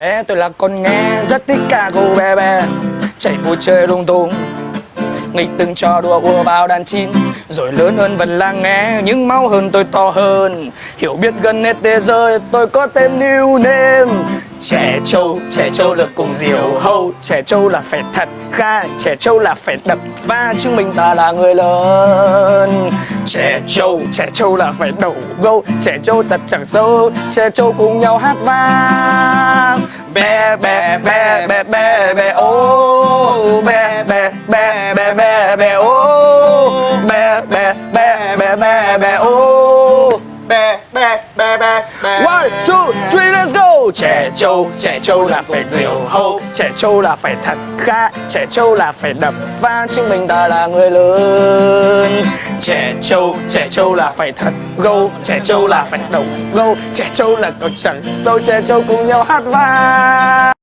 Ê, tôi là con nghe rất thích ca cô bé bé. Chạy vui chơi lung tung. Nghịch từng trò đùa ùa vào đàn chín rồi lớn hơn vẫn là nghe nhưng máu hơn tôi to hơn. Hiểu biết gần hết thế giới tôi có tên new name. Trẻ trâu trẻ trâu là cùng diều hâu. Trẻ trâu là phải thật kha trẻ trâu là phải đập pha. Chứng minh ta là người lớn. Trẻ trâu trẻ trâu là phải đầu gâu. Trẻ trâu thật chẳng sâu trẻ trâu cùng nhau hát vang bé bé bé bé bé bé ô bé bé bé bé bé bé ô bé bé bé bé bé bé ô bé bé bé bé bé one, two, three, let's go trẻ trâu trẻ trâu là phải diều hâu trẻ trâu là phải thật ga trẻ trâu là phải đập vang chứng minh ta là người lớn. Trẻ trâu trẻ trâu là phải thật gâu trẻ trâu là phải đầu gâu trẻ trâu là còn chẳng sâu trẻ trâu cùng nhau hát vang.